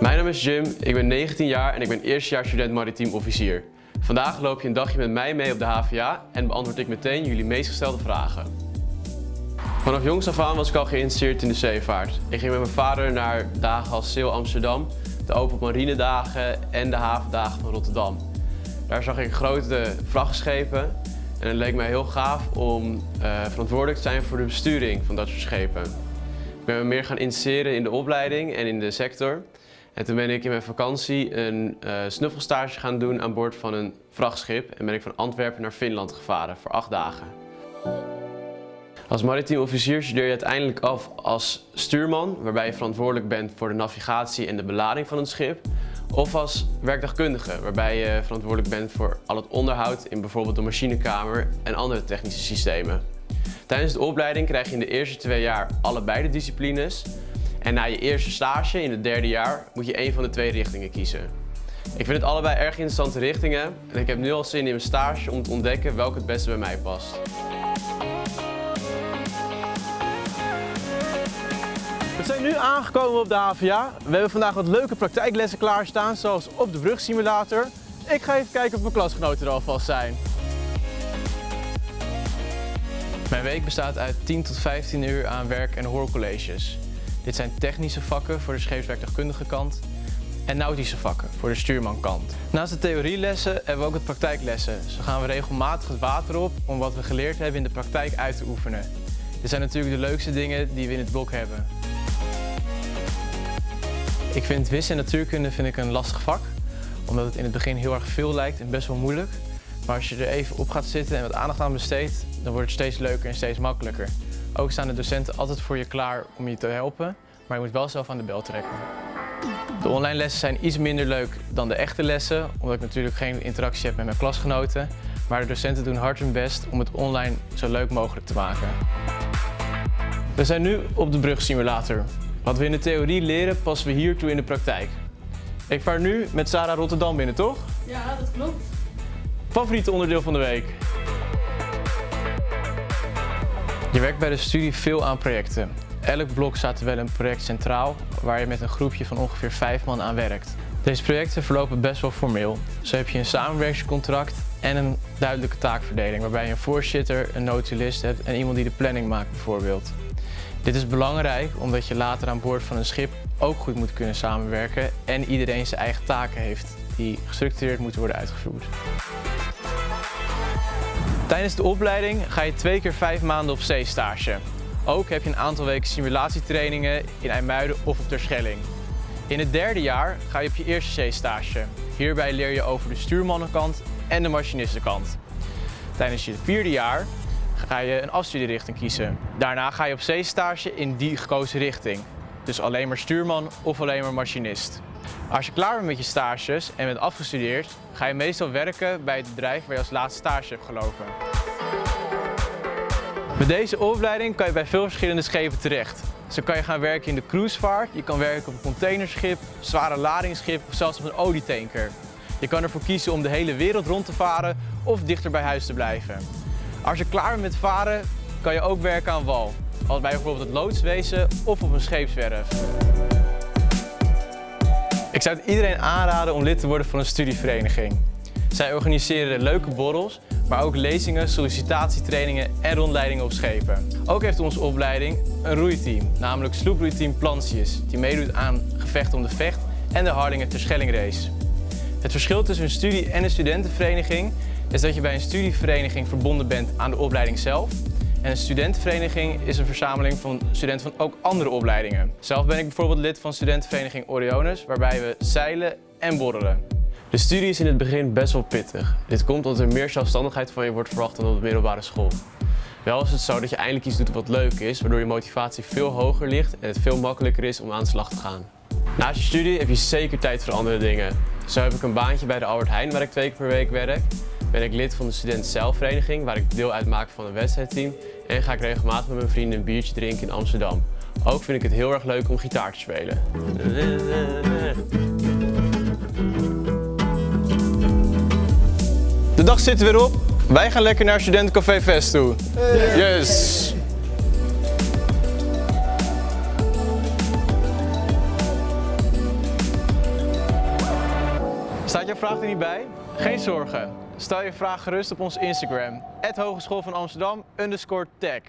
Mijn naam is Jim, ik ben 19 jaar en ik ben eerstejaars student maritiem officier. Vandaag loop je een dagje met mij mee op de HVA en beantwoord ik meteen jullie meest gestelde vragen. Vanaf jongs af aan was ik al geïnteresseerd in de zeevaart. Ik ging met mijn vader naar dagen als Sail Amsterdam, de Open Marine dagen en de havendagen van Rotterdam. Daar zag ik grote vrachtschepen en het leek mij heel gaaf om uh, verantwoordelijk te zijn voor de besturing van dat soort schepen. Ik ben me meer gaan interesseren in de opleiding en in de sector. En toen ben ik in mijn vakantie een uh, snuffelstage gaan doen aan boord van een vrachtschip en ben ik van Antwerpen naar Finland gevaren voor acht dagen. Als maritiem officier studeer je uiteindelijk af als stuurman, waarbij je verantwoordelijk bent voor de navigatie en de belading van het schip. Of als werkdagkundige, waarbij je verantwoordelijk bent voor al het onderhoud in bijvoorbeeld de machinekamer en andere technische systemen. Tijdens de opleiding krijg je in de eerste twee jaar allebei de disciplines. En na je eerste stage in het derde jaar moet je een van de twee richtingen kiezen. Ik vind het allebei erg interessante richtingen en ik heb nu al zin in mijn stage om te ontdekken welke het beste bij mij past. We zijn nu aangekomen op de HVA. We hebben vandaag wat leuke praktijklessen klaarstaan, zoals op de brugsimulator. Ik ga even kijken of mijn klasgenoten er alvast zijn. Mijn week bestaat uit 10 tot 15 uur aan werk- en hoorcolleges. Dit zijn technische vakken voor de scheepswerktuigkundige kant en nautische vakken voor de stuurmankant. Naast de theorielessen hebben we ook het praktijklessen. Zo gaan we regelmatig het water op om wat we geleerd hebben in de praktijk uit te oefenen. Dit zijn natuurlijk de leukste dingen die we in het blok hebben. Ik vind wis en natuurkunde vind ik een lastig vak, omdat het in het begin heel erg veel lijkt en best wel moeilijk. Maar als je er even op gaat zitten en wat aandacht aan besteedt, dan wordt het steeds leuker en steeds makkelijker. Ook staan de docenten altijd voor je klaar om je te helpen, maar je moet wel zelf aan de bel trekken. De online lessen zijn iets minder leuk dan de echte lessen, omdat ik natuurlijk geen interactie heb met mijn klasgenoten. Maar de docenten doen hard hun best om het online zo leuk mogelijk te maken. We zijn nu op de brugsimulator. Wat we in de theorie leren, passen we hiertoe in de praktijk. Ik vaar nu met Sarah Rotterdam binnen, toch? Ja, dat klopt. Favoriete onderdeel van de week? Je werkt bij de studie veel aan projecten. Elk blok staat wel een project centraal, waar je met een groepje van ongeveer vijf man aan werkt. Deze projecten verlopen best wel formeel. Zo heb je een samenwerkingscontract en een duidelijke taakverdeling, waarbij je een voorzitter, een notulist hebt en iemand die de planning maakt bijvoorbeeld. Dit is belangrijk omdat je later aan boord van een schip ook goed moet kunnen samenwerken en iedereen zijn eigen taken heeft die gestructureerd moeten worden uitgevoerd. Tijdens de opleiding ga je twee keer vijf maanden op zeestage. Ook heb je een aantal weken simulatietrainingen in IJmuiden of op Terschelling. In het derde jaar ga je op je eerste zeestage. Hierbij leer je over de stuurmannenkant en de machinistenkant. Tijdens je vierde jaar ga je een afstudierichting kiezen. Daarna ga je op zeestage in die gekozen richting. Dus alleen maar stuurman of alleen maar machinist. Als je klaar bent met je stages en bent afgestudeerd, ga je meestal werken bij het bedrijf waar je als laatste stage hebt gelopen. Met deze opleiding kan je bij veel verschillende schepen terecht. Zo kan je gaan werken in de cruisevaart, je kan werken op een containerschip, zware ladingsschip of zelfs op een olietanker. Je kan ervoor kiezen om de hele wereld rond te varen of dichter bij huis te blijven. Als je klaar bent met varen, kan je ook werken aan wal. Als bij bijvoorbeeld het loodswezen of op een scheepswerf. Ik zou het iedereen aanraden om lid te worden van een studievereniging. Zij organiseren leuke borrels, maar ook lezingen, sollicitatietrainingen en rondleidingen op schepen. Ook heeft onze opleiding een roeiteam, namelijk sloeproeiteam Plantius, die meedoet aan gevechten om de vecht en de Hardingen Terschelling race. Het verschil tussen een studie- en een studentenvereniging is dat je bij een studievereniging verbonden bent aan de opleiding zelf. En een studentenvereniging is een verzameling van studenten van ook andere opleidingen. Zelf ben ik bijvoorbeeld lid van studentenvereniging Oriones, waarbij we zeilen en borrelen. De studie is in het begin best wel pittig. Dit komt omdat er meer zelfstandigheid van je wordt verwacht dan op de middelbare school. Wel is het zo dat je eindelijk iets doet wat leuk is, waardoor je motivatie veel hoger ligt en het veel makkelijker is om aan de slag te gaan. Naast je studie heb je zeker tijd voor andere dingen. Zo heb ik een baantje bij de Albert Heijn waar ik twee keer per week werk ben ik lid van de student zelfvereniging waar ik deel uitmaak van een wedstrijdteam en ga ik regelmatig met mijn vrienden een biertje drinken in Amsterdam. Ook vind ik het heel erg leuk om gitaar te spelen. De dag zit er weer op. Wij gaan lekker naar Studentencafé Fest toe. Yes! Staat jouw vraag er niet bij? Geen zorgen. Stel je vraag gerust op ons Instagram. Hogeschool van Amsterdam tag.